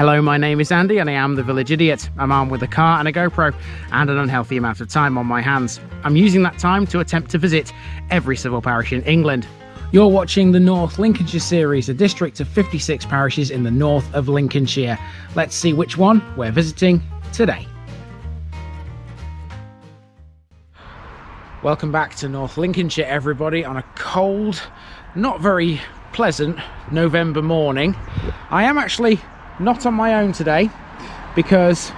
Hello, my name is Andy and I am the Village Idiot. I'm armed with a car and a GoPro and an unhealthy amount of time on my hands. I'm using that time to attempt to visit every civil parish in England. You're watching the North Lincolnshire series, a district of 56 parishes in the north of Lincolnshire. Let's see which one we're visiting today. Welcome back to North Lincolnshire, everybody, on a cold, not very pleasant November morning. I am actually not on my own today because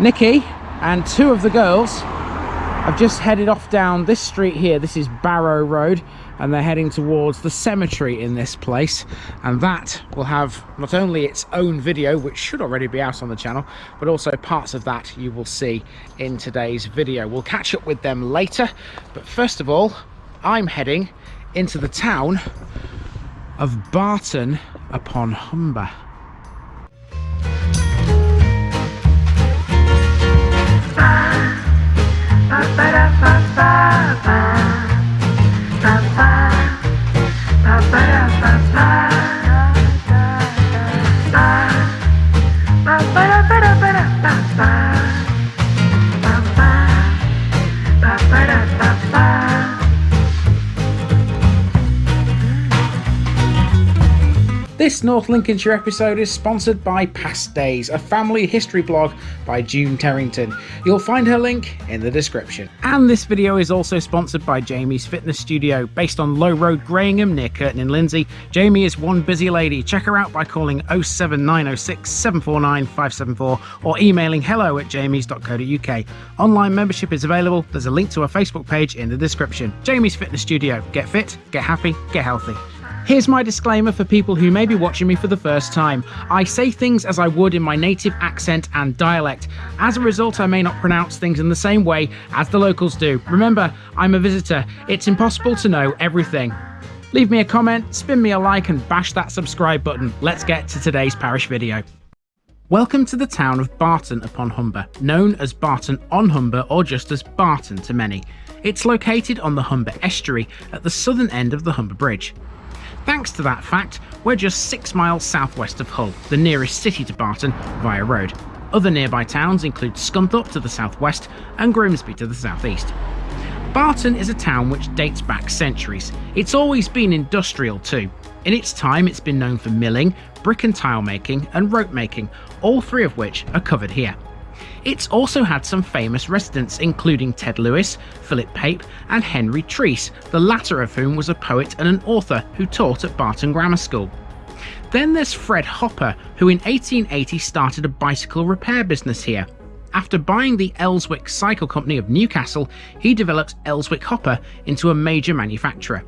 Nikki and two of the girls have just headed off down this street here. This is Barrow Road and they're heading towards the cemetery in this place. And that will have not only its own video which should already be out on the channel but also parts of that you will see in today's video. We'll catch up with them later but first of all i'm heading into the town of barton upon humber Ba-ba-da-ba-ba-ba Ba-ba Ba-ba-da-ba-ba This North Lincolnshire episode is sponsored by Past Days, a family history blog by June Terrington. You'll find her link in the description. And this video is also sponsored by Jamie's Fitness Studio, based on Low Road Grayingham near Kirton in Lindsey. Jamie is one busy lady. Check her out by calling 07906 749 574 or emailing hello at jamies.co.uk. Online membership is available. There's a link to her Facebook page in the description. Jamie's Fitness Studio. Get fit, get happy, get healthy. Here's my disclaimer for people who may be watching me for the first time. I say things as I would in my native accent and dialect. As a result, I may not pronounce things in the same way as the locals do. Remember, I'm a visitor. It's impossible to know everything. Leave me a comment, spin me a like and bash that subscribe button. Let's get to today's parish video. Welcome to the town of Barton upon Humber, known as Barton on Humber or just as Barton to many. It's located on the Humber estuary at the southern end of the Humber Bridge. Thanks to that fact, we're just 6 miles southwest of Hull, the nearest city to Barton, via road. Other nearby towns include Scunthorpe to the southwest and Grimsby to the southeast. Barton is a town which dates back centuries. It's always been industrial too. In its time it's been known for milling, brick and tile making and rope making, all three of which are covered here. It's also had some famous residents including Ted Lewis, Philip Pape and Henry Treece, the latter of whom was a poet and an author who taught at Barton Grammar School. Then there's Fred Hopper, who in 1880 started a bicycle repair business here. After buying the Elswick Cycle Company of Newcastle, he developed Elswick Hopper into a major manufacturer.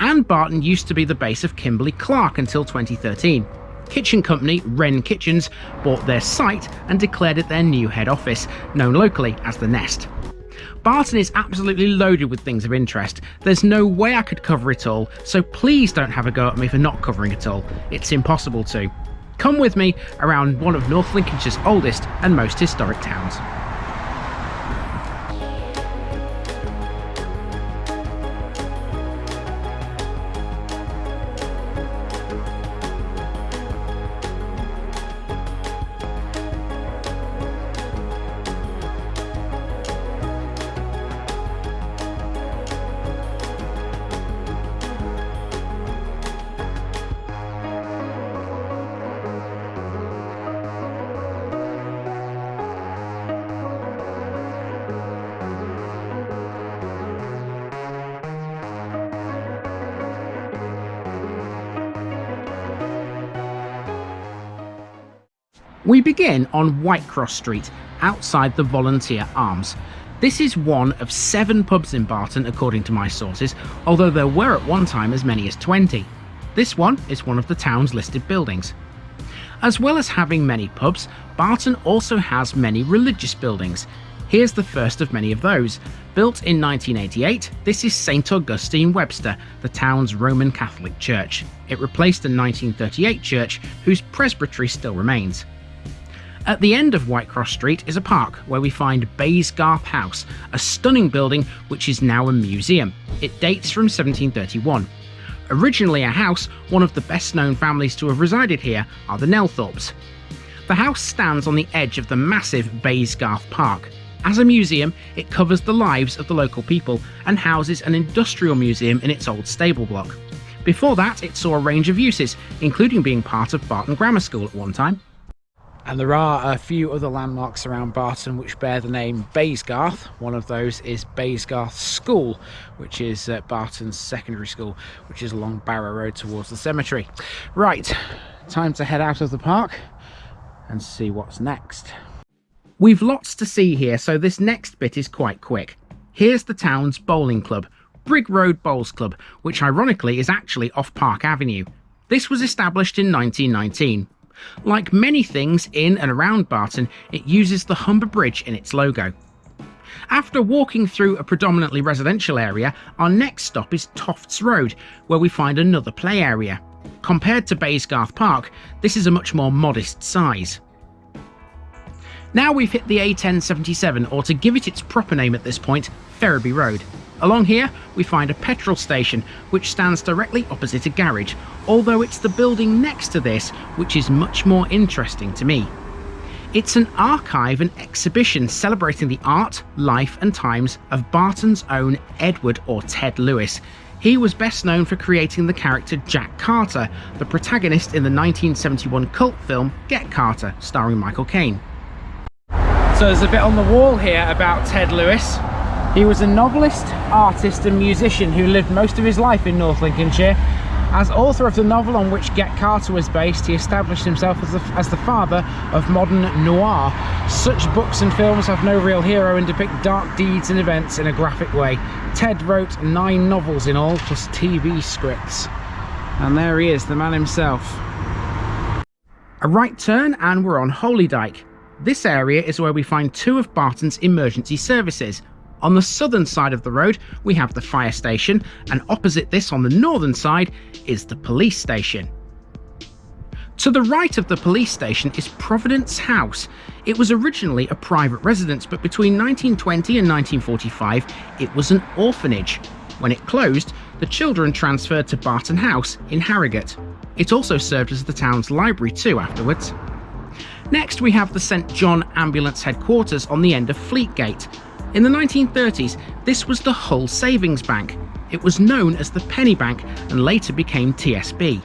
And Barton used to be the base of Kimberly Clark until 2013 kitchen company Wren Kitchens bought their site and declared it their new head office, known locally as The Nest. Barton is absolutely loaded with things of interest. There's no way I could cover it all, so please don't have a go at me for not covering it all. It's impossible to. Come with me around one of North Lincolnshire's oldest and most historic towns. Begin on Whitecross Street, outside the Volunteer Arms. This is one of seven pubs in Barton according to my sources, although there were at one time as many as 20. This one is one of the town's listed buildings. As well as having many pubs, Barton also has many religious buildings. Here's the first of many of those. Built in 1988, this is St Augustine Webster, the town's Roman Catholic church. It replaced a 1938 church whose presbytery still remains. At the end of Whitecross Street is a park where we find Baysgarth House, a stunning building which is now a museum. It dates from 1731. Originally a house, one of the best known families to have resided here are the Nelthorpes. The house stands on the edge of the massive Baysgarth Park. As a museum, it covers the lives of the local people and houses an industrial museum in its old stable block. Before that, it saw a range of uses, including being part of Barton Grammar School at one time. And there are a few other landmarks around Barton which bear the name Baysgarth. One of those is Baysgarth School, which is uh, Barton's secondary school, which is along Barrow Road towards the cemetery. Right, time to head out of the park and see what's next. We've lots to see here, so this next bit is quite quick. Here's the town's bowling club, Brig Road Bowls Club, which ironically is actually off Park Avenue. This was established in 1919. Like many things in and around Barton, it uses the Humber Bridge in its logo. After walking through a predominantly residential area, our next stop is Tofts Road, where we find another play area. Compared to Baysgarth Park, this is a much more modest size. Now we've hit the A1077, or to give it its proper name at this point, Ferriby Road. Along here, we find a petrol station, which stands directly opposite a garage, although it's the building next to this which is much more interesting to me. It's an archive and exhibition celebrating the art, life and times of Barton's own Edward or Ted Lewis. He was best known for creating the character Jack Carter, the protagonist in the 1971 cult film Get Carter, starring Michael Caine. So there's a bit on the wall here about Ted Lewis. He was a novelist, artist and musician who lived most of his life in North Lincolnshire. As author of the novel on which Get Carter was based, he established himself as the, as the father of modern noir. Such books and films have no real hero and depict dark deeds and events in a graphic way. Ted wrote nine novels in all, plus TV scripts. And there he is, the man himself. A right turn and we're on Holydyke. This area is where we find two of Barton's emergency services. On the southern side of the road, we have the fire station, and opposite this on the northern side is the police station. To the right of the police station is Providence House. It was originally a private residence, but between 1920 and 1945, it was an orphanage. When it closed, the children transferred to Barton House in Harrogate. It also served as the town's library too afterwards. Next, we have the St John Ambulance Headquarters on the end of Fleetgate. In the 1930s, this was the Hull Savings Bank. It was known as the Penny Bank and later became TSB.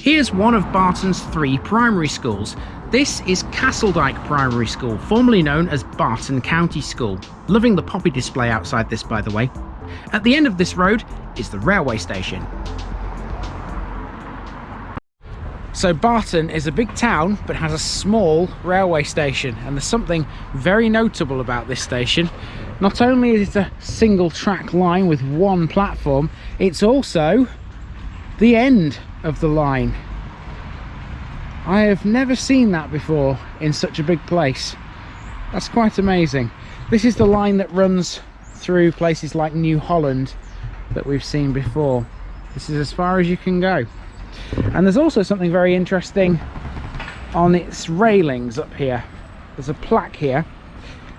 Here's one of Barton's three primary schools. This is Castledyke Primary School, formerly known as Barton County School. Loving the poppy display outside this, by the way. At the end of this road is the railway station. So Barton is a big town but has a small railway station and there's something very notable about this station. Not only is it a single track line with one platform, it's also the end of the line. I have never seen that before in such a big place. That's quite amazing. This is the line that runs through places like New Holland that we've seen before. This is as far as you can go and there's also something very interesting on its railings up here. There's a plaque here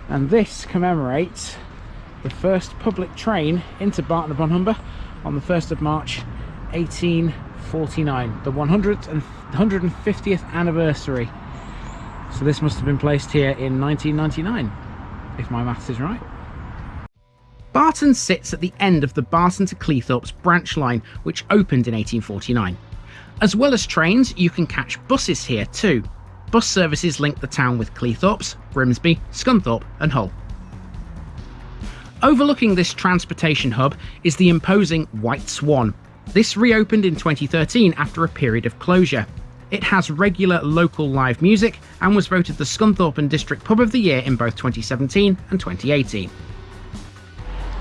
and this commemorates the first public train into Barton upon Humber on the 1st of March 1849 the 100th and 150th anniversary. So this must have been placed here in 1999 if my maths is right. Barton sits at the end of the Barton to Cleethorpes branch line which opened in 1849 as well as trains, you can catch buses here too. Bus services link the town with Cleethorpes, Grimsby, Scunthorpe and Hull. Overlooking this transportation hub is the imposing White Swan. This reopened in 2013 after a period of closure. It has regular local live music and was voted the Scunthorpe and District Pub of the Year in both 2017 and 2018.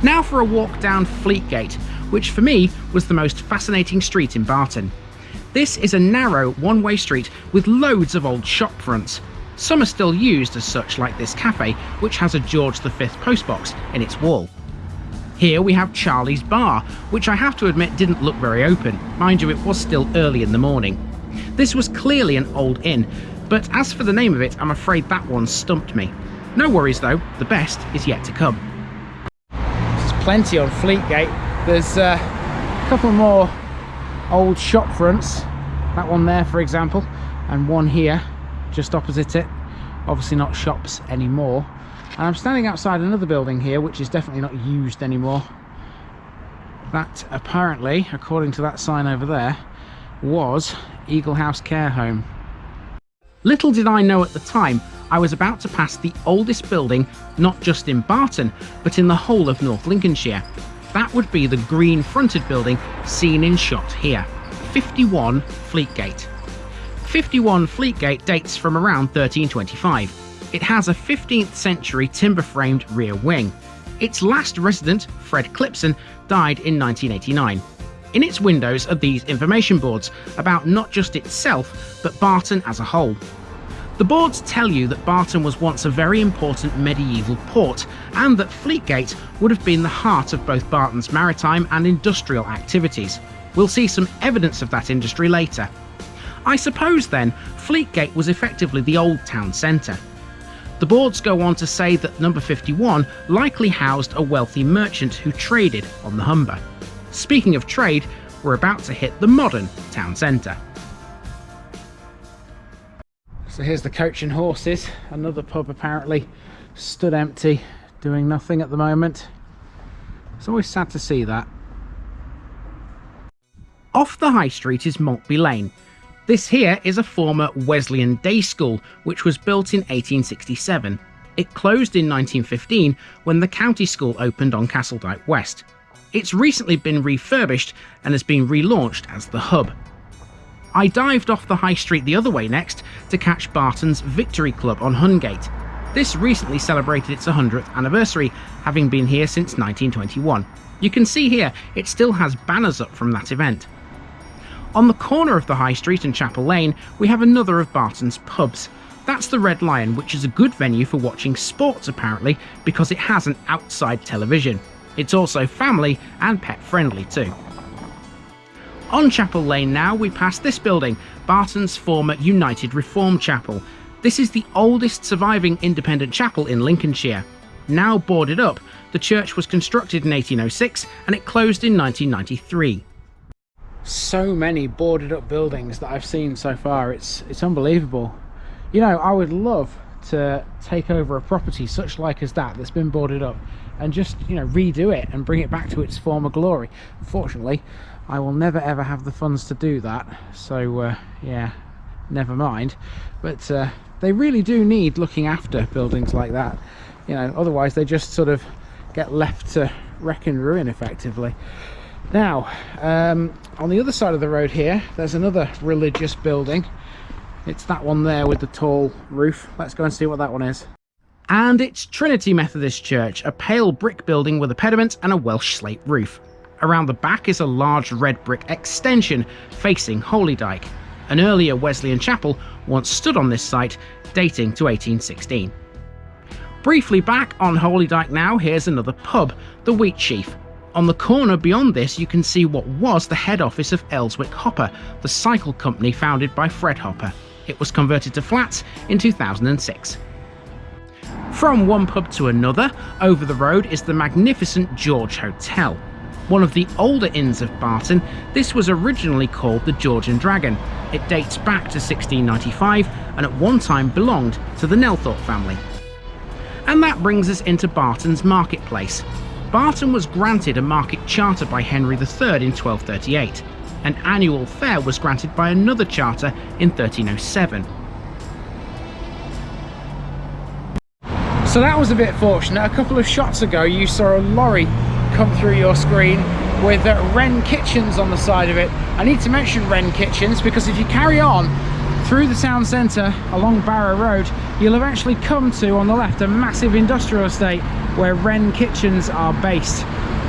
Now for a walk down Fleetgate, which for me was the most fascinating street in Barton. This is a narrow one-way street with loads of old shop fronts. Some are still used as such like this cafe, which has a George V postbox in its wall. Here we have Charlie's Bar, which I have to admit didn't look very open. Mind you, it was still early in the morning. This was clearly an old inn, but as for the name of it, I'm afraid that one stumped me. No worries though, the best is yet to come. There's plenty on Fleetgate. There's uh, a couple more old shop fronts. That one there for example and one here just opposite it. Obviously not shops anymore. And I'm standing outside another building here which is definitely not used anymore. That apparently according to that sign over there was Eagle House Care Home. Little did I know at the time I was about to pass the oldest building not just in Barton but in the whole of North Lincolnshire that would be the green fronted building seen in shot here 51 Fleetgate 51 Fleetgate dates from around 1325. It has a 15th century timber framed rear wing. Its last resident, Fred Clipson, died in 1989. In its windows are these information boards about not just itself, but Barton as a whole. The boards tell you that Barton was once a very important medieval port, and that Fleetgate would have been the heart of both Barton's maritime and industrial activities. We'll see some evidence of that industry later. I suppose then, Fleetgate was effectively the old town centre. The boards go on to say that number 51 likely housed a wealthy merchant who traded on the Humber. Speaking of trade, we're about to hit the modern town centre. So here's the coach and horses, another pub apparently stood empty, doing nothing at the moment. It's always sad to see that. Off the high street is Maltby Lane, this here is a former Wesleyan day school, which was built in 1867. It closed in 1915 when the county school opened on Castledyke West. It's recently been refurbished and has been relaunched as the hub. I dived off the high street the other way next to catch Barton's Victory Club on Hungate. This recently celebrated its 100th anniversary, having been here since 1921. You can see here it still has banners up from that event. On the corner of the High Street and Chapel Lane, we have another of Barton's pubs. That's the Red Lion, which is a good venue for watching sports apparently, because it has an outside television. It's also family and pet friendly too. On Chapel Lane now, we pass this building, Barton's former United Reformed Chapel. This is the oldest surviving independent chapel in Lincolnshire. Now boarded up, the church was constructed in 1806 and it closed in 1993 so many boarded up buildings that I've seen so far it's it's unbelievable you know I would love to take over a property such like as that that's been boarded up and just you know redo it and bring it back to its former glory unfortunately I will never ever have the funds to do that so uh, yeah never mind. But uh, they really do need looking after buildings like that you know otherwise they just sort of get left to wreck and ruin effectively. Now um, on the other side of the road here there's another religious building. It's that one there with the tall roof. Let's go and see what that one is. And it's Trinity Methodist Church, a pale brick building with a pediment and a Welsh slate roof. Around the back is a large red brick extension facing Holydyke. An earlier Wesleyan chapel once stood on this site, dating to 1816. Briefly back on Holydyke now, here's another pub, the Wheat Wheatsheaf, on the corner beyond this you can see what was the head office of Elswick Hopper, the cycle company founded by Fred Hopper. It was converted to flats in 2006. From one pub to another, over the road is the magnificent George Hotel. One of the older inns of Barton, this was originally called the George and Dragon. It dates back to 1695 and at one time belonged to the Nelthorpe family. And that brings us into Barton's marketplace, Barton was granted a market charter by Henry III in 1238. An annual fair was granted by another charter in 1307. So that was a bit fortunate. A couple of shots ago you saw a lorry come through your screen with uh, Wren Kitchens on the side of it. I need to mention Wren Kitchens because if you carry on through the town centre along Barrow Road you'll eventually come to on the left a massive industrial estate where Wren Kitchens are based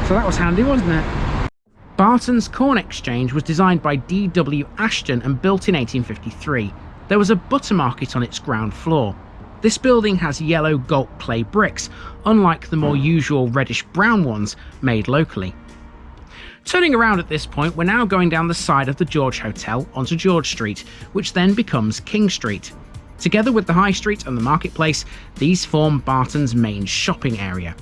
so that was handy wasn't it Barton's Corn Exchange was designed by D.W. Ashton and built in 1853 there was a butter market on its ground floor this building has yellow gault clay bricks unlike the more usual reddish brown ones made locally Turning around at this point, we're now going down the side of the George Hotel onto George Street, which then becomes King Street. Together with the High Street and the Marketplace, these form Barton's main shopping area.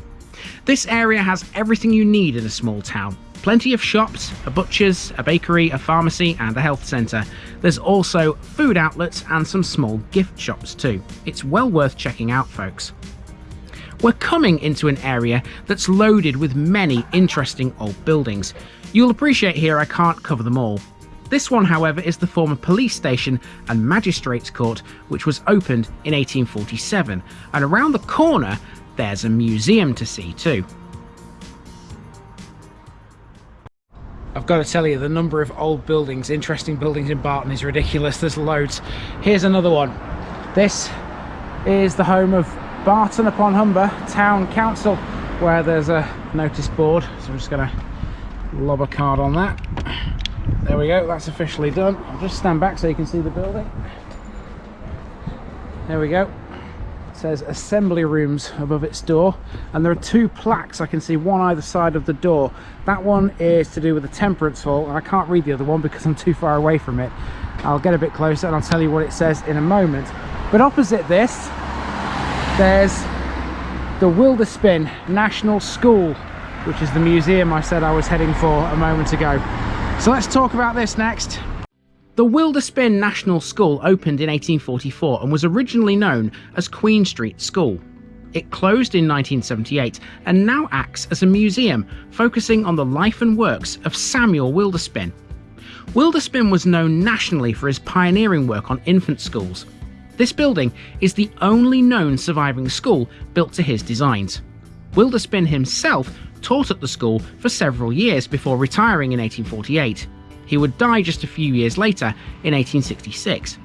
This area has everything you need in a small town. Plenty of shops, a butcher's, a bakery, a pharmacy, and a health centre. There's also food outlets and some small gift shops too. It's well worth checking out, folks. We're coming into an area that's loaded with many interesting old buildings. You'll appreciate here I can't cover them all. This one, however, is the former police station and magistrates court, which was opened in 1847, and around the corner there's a museum to see too. I've got to tell you, the number of old buildings, interesting buildings in Barton is ridiculous. There's loads. Here's another one. This is the home of Barton upon Humber Town Council, where there's a notice board. So I'm just going to lob a card on that. There we go, that's officially done. I'll just stand back so you can see the building. There we go says assembly rooms above its door. And there are two plaques i can see one either side of the door. That one is to do with the temperance hall and i can't read the other one because i'm too far away from it. I'll get a bit closer and i'll tell you what it says in a moment. But opposite this there's the wilderspin national school which is the museum i said i was heading for a moment ago. So let's talk about this next the Wilderspin National School opened in 1844 and was originally known as Queen Street School. It closed in 1978 and now acts as a museum focusing on the life and works of Samuel Wilderspin. Wilderspin was known nationally for his pioneering work on infant schools. This building is the only known surviving school built to his designs. Wilderspin himself taught at the school for several years before retiring in 1848. He would die just a few years later in 1866.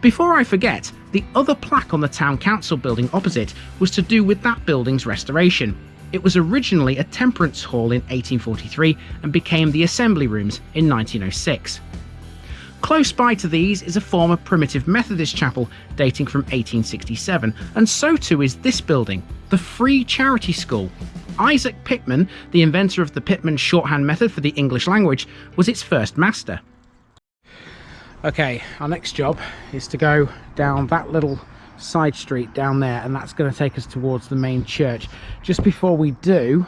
Before I forget, the other plaque on the town council building opposite was to do with that building's restoration. It was originally a temperance hall in 1843 and became the assembly rooms in 1906. Close by to these is a former primitive Methodist chapel dating from 1867, and so too is this building, the Free Charity School, Isaac Pitman, the inventor of the Pitman shorthand method for the English language, was its first master. Okay, our next job is to go down that little side street down there and that's going to take us towards the main church. Just before we do,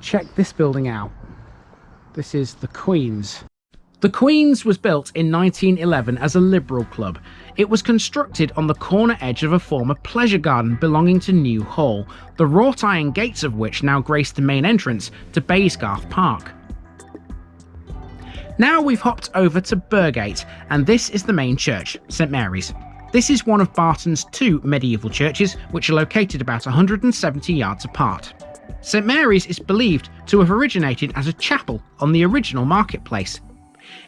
check this building out. This is the Queen's. The Queen's was built in 1911 as a liberal club. It was constructed on the corner edge of a former pleasure garden belonging to New Hall, the wrought iron gates of which now grace the main entrance to Baysgarth Park. Now we've hopped over to Burgate, and this is the main church, St Mary's. This is one of Barton's two medieval churches, which are located about 170 yards apart. St Mary's is believed to have originated as a chapel on the original marketplace,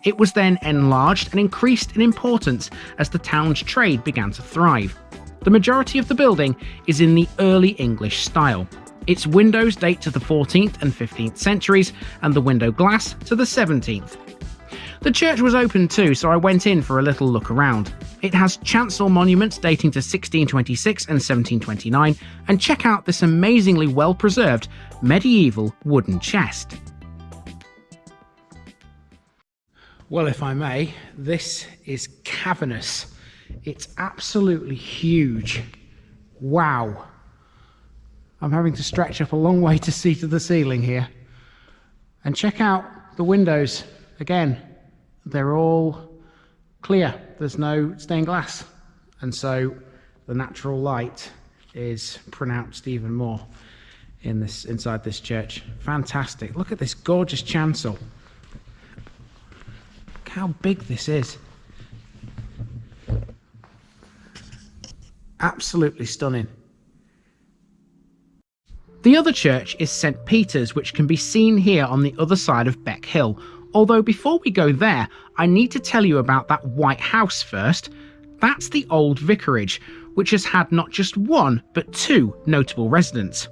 it was then enlarged and increased in importance as the town's trade began to thrive. The majority of the building is in the early English style. Its windows date to the 14th and 15th centuries, and the window glass to the 17th. The church was open too, so I went in for a little look around. It has chancel monuments dating to 1626 and 1729, and check out this amazingly well preserved medieval wooden chest. Well, if I may, this is cavernous. It's absolutely huge. Wow. I'm having to stretch up a long way to see to the ceiling here. And check out the windows. Again, they're all clear. There's no stained glass. And so the natural light is pronounced even more in this inside this church. Fantastic. Look at this gorgeous chancel how big this is. Absolutely stunning. The other church is St Peter's, which can be seen here on the other side of Beck Hill. Although before we go there, I need to tell you about that white house first. That's the old vicarage, which has had not just one, but two notable residents.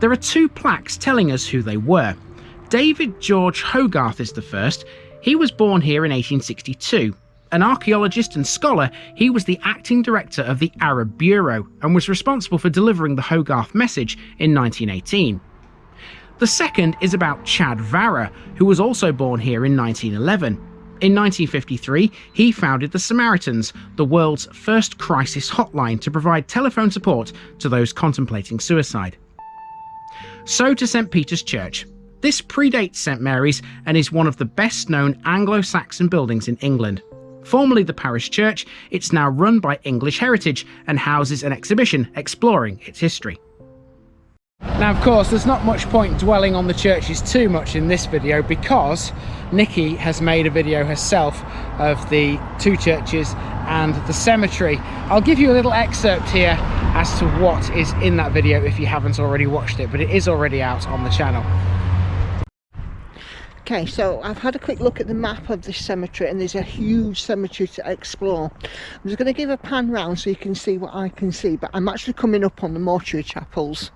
There are two plaques telling us who they were. David George Hogarth is the first. He was born here in 1862. An archaeologist and scholar, he was the acting director of the Arab Bureau and was responsible for delivering the Hogarth message in 1918. The second is about Chad Varah, who was also born here in 1911. In 1953, he founded the Samaritans, the world's first crisis hotline to provide telephone support to those contemplating suicide. So to St Peter's Church, This predates St Mary's and is one of the best known Anglo-Saxon buildings in England. Formerly the parish church, it's now run by English Heritage and houses an exhibition exploring its history. Now, of course, there's not much point dwelling on the churches too much in this video because Nikki has made a video herself of the two churches and the cemetery. I'll give you a little excerpt here as to what is in that video if you haven't already watched it, but it is already out on the channel. Okay, so I've had a quick look at the map of this cemetery and there's a huge cemetery to explore. I'm just going to give a pan round so you can see what I can see, but I'm actually coming up on the mortuary chapels,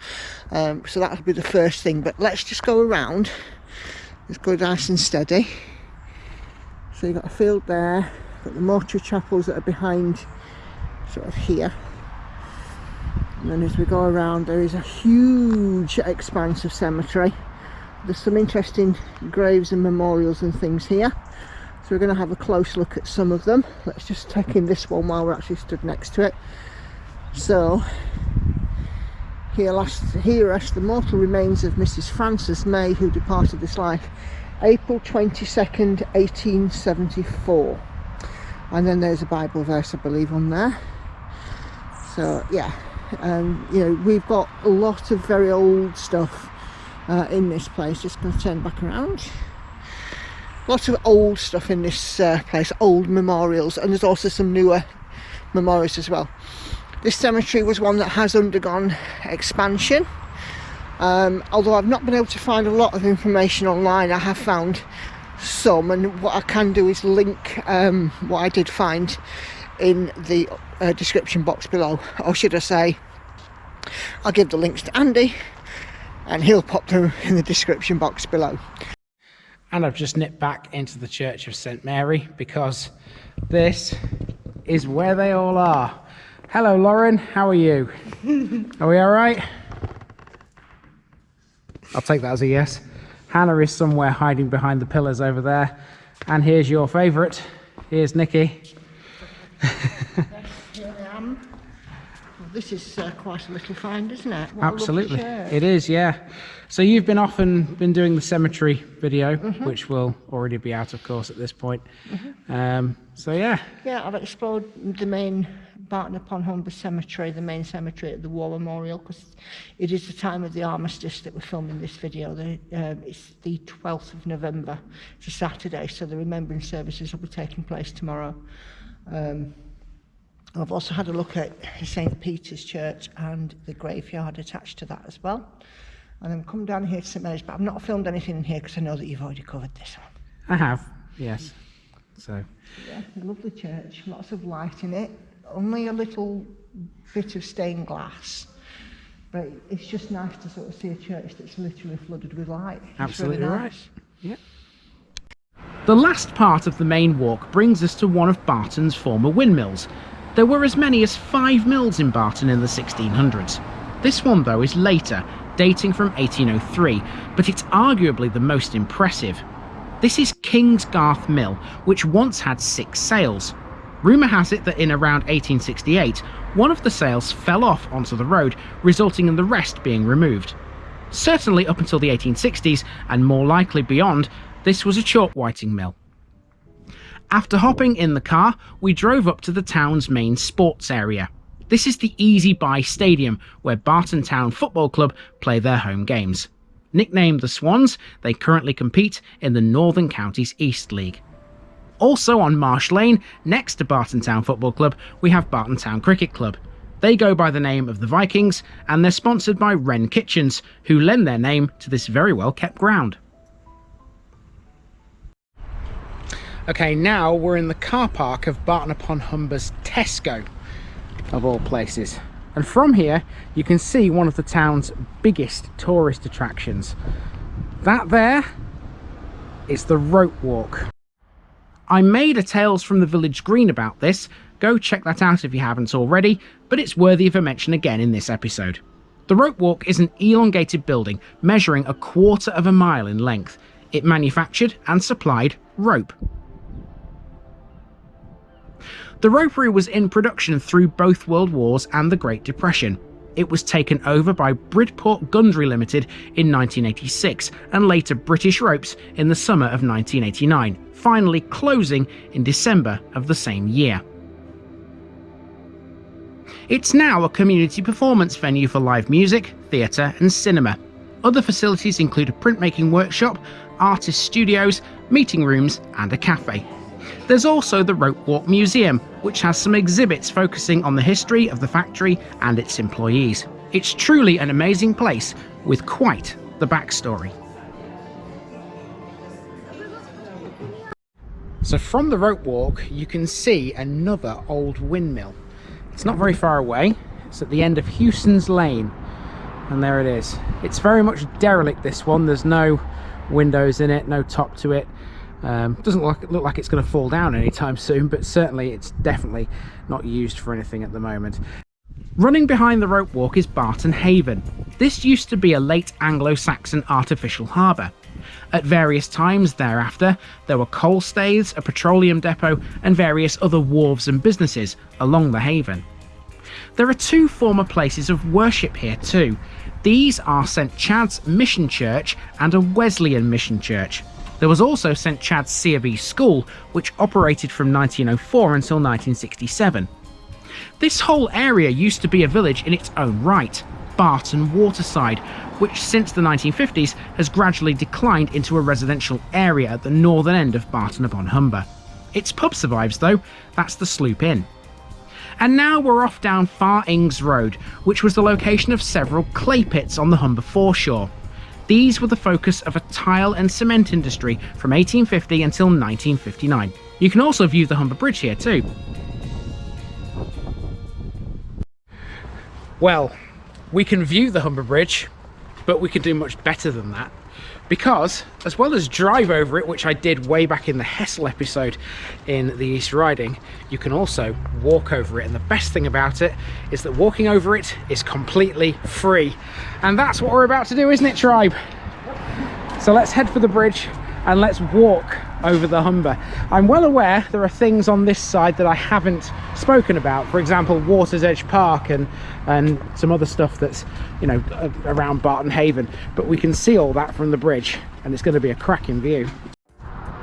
um, so that'll be the first thing. But let's just go around. Let's go nice and steady. So you've got a field there, got the mortuary chapels that are behind, sort of here. And then as we go around, there is a huge expanse of cemetery there's some interesting graves and memorials and things here. So we're going to have a close look at some of them. Let's just take in this one while we're actually stood next to it. So here last here rest the mortal remains of mrs frances may who departed this life april 22nd 1874 and then there's a bible verse i believe on there. So yeah um, you know we've got a lot of very old stuff uh, in this place just going to turn back around. Lots of old stuff in this uh, place old memorials and there's also some newer memorials as well. This cemetery was one that has undergone expansion. Um, although I've not been able to find a lot of information online I have found some and what I can do is link um, what I did find in the uh, description box below. Or should I say I'll give the links to Andy and he'll pop them in the description box below. And I've just nipped back into the Church of St Mary because this is where they all are. Hello Lauren, how are you? are we all right? I'll take that as a yes. Hannah is somewhere hiding behind the pillars over there. And here's your favourite. Here's Nikki. this is uh, quite a little find, isn't it? What Absolutely, it is. Yeah. So you've been off and been doing the cemetery video, mm -hmm. which will already be out, of course, at this point. Mm -hmm. um, so yeah. Yeah, I've explored the main Barton upon Humber Cemetery, the main cemetery at the War Memorial, because it is the time of the armistice that we're filming this video. The, um, it's the 12th of November. It's a Saturday, so the remembrance services will be taking place tomorrow. Um, I've also had a look at St Peter's Church and the graveyard attached to that as well. And then come down here to St Mary's, but I've not filmed anything in here because I know that you've already covered this one. I have, yes. So. Yeah, lovely church, lots of light in it, only a little bit of stained glass. But it's just nice to sort of see a church that's literally flooded with light. It's Absolutely really nice. right. Yeah. The last part of the main walk brings us to one of Barton's former windmills, there were as many as five mills in Barton in the 1600s. This one though is later, dating from 1803, but it's arguably the most impressive. This is King's Garth Mill, which once had six sails. Rumour has it that in around 1868, one of the sails fell off onto the road, resulting in the rest being removed. Certainly up until the 1860s, and more likely beyond, this was a chalk whiting mill. After hopping in the car, we drove up to the town's main sports area. This is the Easy Buy Stadium, where Barton Town Football Club play their home games. Nicknamed the Swans, they currently compete in the Northern Counties East League. Also on Marsh Lane, next to Barton Town Football Club, we have Barton Town Cricket Club. They go by the name of the Vikings, and they're sponsored by Wren Kitchens, who lend their name to this very well kept ground. Okay, now we're in the car park of Barton upon Humber's Tesco, of all places. And from here, you can see one of the town's biggest tourist attractions. That there is the rope walk. I made a Tales from the Village Green about this, go check that out if you haven't already, but it's worthy of a mention again in this episode. The rope walk is an elongated building measuring a quarter of a mile in length. It manufactured and supplied rope. The ropery was in production through both World Wars and the Great Depression. It was taken over by Bridport Gundry Limited in 1986 and later British Ropes in the summer of 1989, finally closing in December of the same year. It's now a community performance venue for live music, theatre and cinema. Other facilities include a printmaking workshop, artist studios, meeting rooms and a cafe. There's also the Rope Walk Museum, which has some exhibits focusing on the history of the factory and its employees. It's truly an amazing place with quite the backstory. So from the rope walk you can see another old windmill. It's not very far away, it's at the end of Hewson's Lane and there it is. It's very much derelict this one, there's no windows in it, no top to it. Um, doesn't look, look like it's going to fall down anytime soon, but certainly it's definitely not used for anything at the moment. Running behind the rope walk is Barton Haven. This used to be a late Anglo-Saxon artificial harbour. At various times thereafter, there were coal staiths, a petroleum depot, and various other wharves and businesses along the haven. There are two former places of worship here too. These are St Chad's Mission Church and a Wesleyan Mission Church. There was also St Chad's C of E School, which operated from 1904 until 1967. This whole area used to be a village in its own right, Barton Waterside, which since the 1950s has gradually declined into a residential area at the northern end of Barton upon Humber. Its pub survives though, that's the Sloop Inn. And now we're off down Far Ings Road, which was the location of several clay pits on the Humber foreshore. These were the focus of a tile and cement industry from 1850 until 1959. You can also view the Humber Bridge here too. Well, we can view the Humber Bridge, but we can do much better than that because as well as drive over it which I did way back in the Hessle episode in the East Riding you can also walk over it. And the best thing about it is that walking over it is completely free. And that's what we're about to do isn't it tribe? So let's head for the bridge and let's walk over the Humber. I'm well aware there are things on this side that I haven't spoken about. For example, Water's Edge Park and, and some other stuff that's, you know, around Barton Haven. But we can see all that from the bridge and it's going to be a cracking view.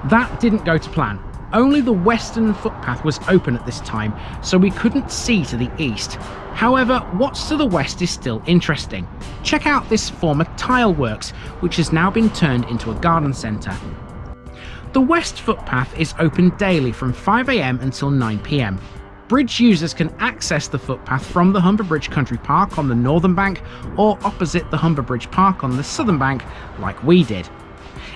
That didn't go to plan. Only the western footpath was open at this time, so we couldn't see to the east. However, what's to the west is still interesting. Check out this former tile works, which has now been turned into a garden centre. The west footpath is open daily from 5am until 9pm. Bridge users can access the footpath from the Humber Bridge Country Park on the northern bank or opposite the Humber Bridge Park on the southern bank like we did.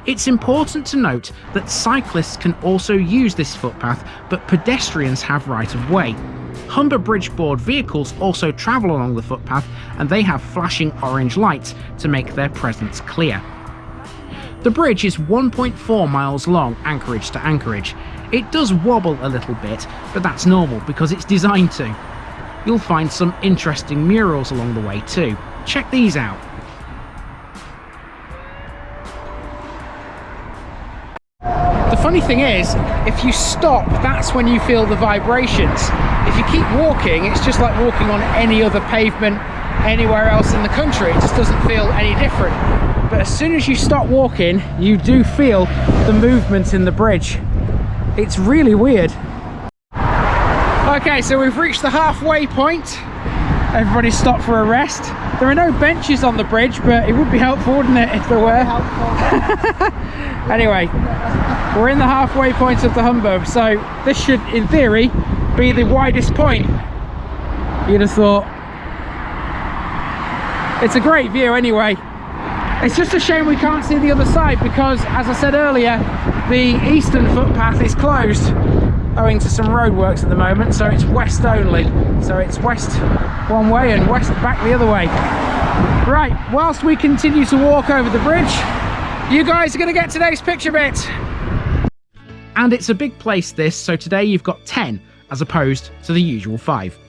It's important to note that cyclists can also use this footpath, but pedestrians have right of way. Humber Bridge Board vehicles also travel along the footpath and they have flashing orange lights to make their presence clear. The bridge is 1.4 miles long anchorage to anchorage. It does wobble a little bit, but that's normal because it's designed to. You'll find some interesting murals along the way too. Check these out. Funny thing is, if you stop, that's when you feel the vibrations. If you keep walking, it's just like walking on any other pavement anywhere else in the country. It just doesn't feel any different. But as soon as you stop walking, you do feel the movement in the bridge. It's really weird. Okay, so we've reached the halfway point. Everybody stop for a rest. There are no benches on the bridge, but it would be helpful, wouldn't it, if there were? anyway, we're in the halfway point of the Humber, so this should, in theory, be the widest point. You'd have thought. It's a great view anyway. It's just a shame we can't see the other side because, as I said earlier, the eastern footpath is closed owing to some roadworks at the moment, so it's west only. So it's west one way and west back the other way. Right, whilst we continue to walk over the bridge, you guys are going to get today's picture bit. And it's a big place this, so today you've got 10 as opposed to the usual 5.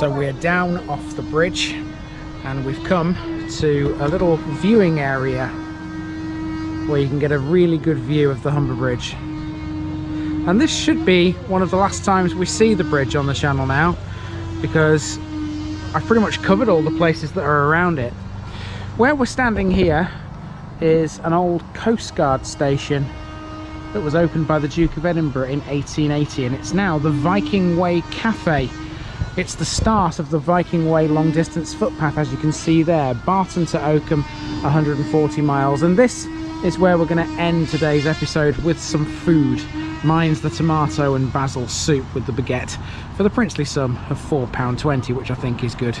So we're down off the bridge and we've come to a little viewing area where you can get a really good view of the Humber Bridge. And this should be one of the last times we see the bridge on the channel now because I've pretty much covered all the places that are around it. Where we're standing here is an old Coast Guard station that was opened by the Duke of Edinburgh in 1880 and it's now the Viking Way Cafe. It's the start of the Viking Way long distance footpath as you can see there, Barton to Oakham 140 miles and this is where we're going to end today's episode with some food. Mine's the tomato and basil soup with the baguette for the princely sum of £4.20 which I think is good.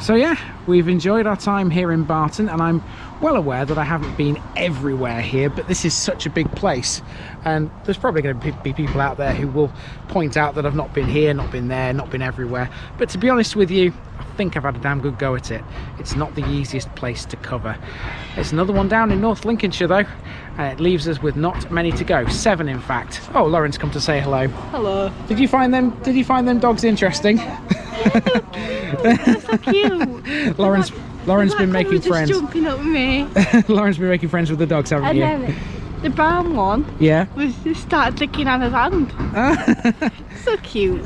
So yeah, we've enjoyed our time here in Barton and I'm well aware that I haven't been everywhere here, but this is such a big place and there's probably going to be people out there who will point out that I've not been here, not been there, not been everywhere. But to be honest with you, I think I've had a damn good go at it. It's not the easiest place to cover. There's another one down in North Lincolnshire though, and it leaves us with not many to go. Seven in fact. Oh, Lauren's come to say hello. Hello. Did you find them, did you find them dogs interesting? They're so cute. Lauren's Lauren's been making just friends. jumping up with me. Lauren's been making friends with the dogs, haven't you? the brown one Yeah. was just started licking on his hand. So cute.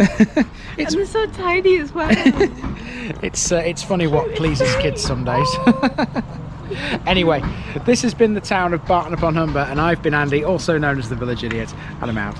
it's and so tiny as well. it's uh, it's funny what pleases kids some days. anyway, this has been the town of Barton upon Humber, and I've been Andy, also known as the Village Idiot, and I'm out.